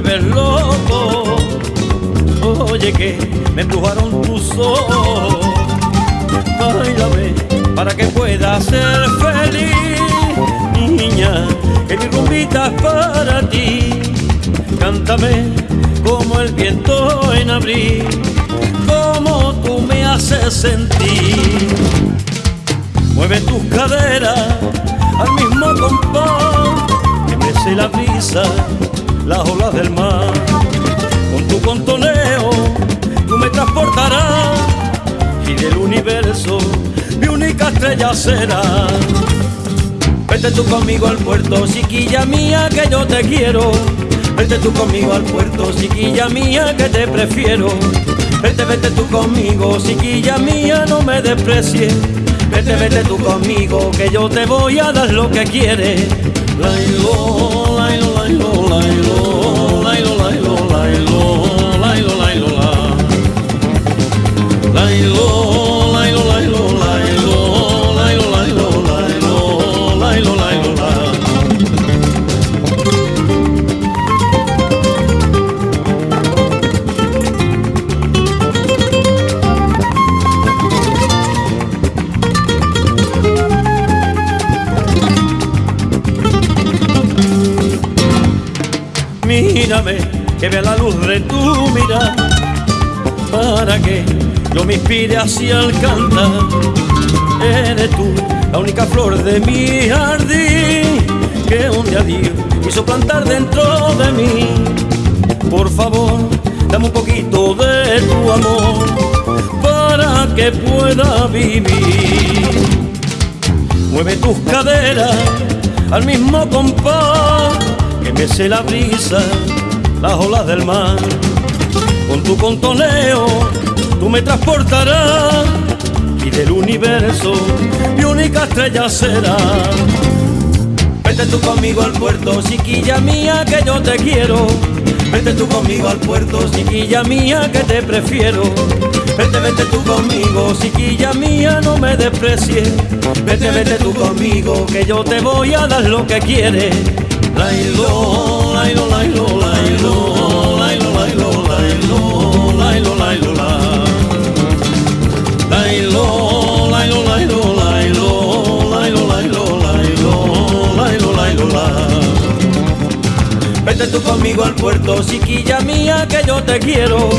vuelves loco. Oye que me empujaron tus ojos. Bailame para que pueda ser feliz, niña. Que mi rumbita es para ti. Cántame como el viento en abril, como tú me haces sentir. Mueve tus caderas al mismo compás que mece la brisa, las olas del mar. Con tu contoneo tú me transportarás y del universo mi única estrella será. Vete tú conmigo al puerto, chiquilla mía, que yo te quiero. Vete tú conmigo al puerto, chiquilla mía, que te prefiero. Vete, vete tú conmigo, chiquilla mía, no me desprecies. Vete, vete tú conmigo, que yo te voy a dar lo que quieres. Mírame, que vea la luz de tu mirada, para que yo me inspire hacia el cantar. Eres tú la única flor de mi jardín, que un día Dios quiso plantar dentro de mí. Por favor, dame un poquito de tu amor, para que pueda vivir. Mueve tus caderas al mismo compás que mece la brisa, las olas del mar. Con tu contoneo tú me transportarás y del universo mi única estrella será. Vete tú conmigo al puerto, chiquilla mía, que yo te quiero. Vete tú conmigo al puerto, chiquilla mía, que te prefiero. Vete, vete tú conmigo, chiquilla mía, no me desprecies. Vete, vete tú conmigo, que yo te voy a dar lo que quieres. Lailo, lailo, lailo, lailo, Vete tú conmigo al puerto, chiquilla mía, que yo te quiero.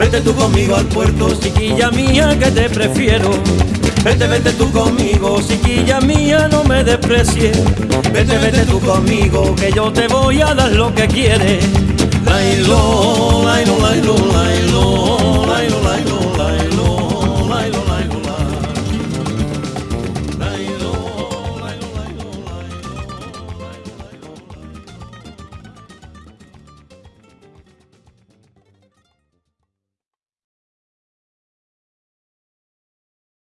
Vete tú conmigo al puerto, chiquilla mía, que te prefiero. Vete, vete tú conmigo, chiquilla mía, no me desprecies. Vete, vete tú conmigo, que yo te voy a dar lo que quieres. Lailo,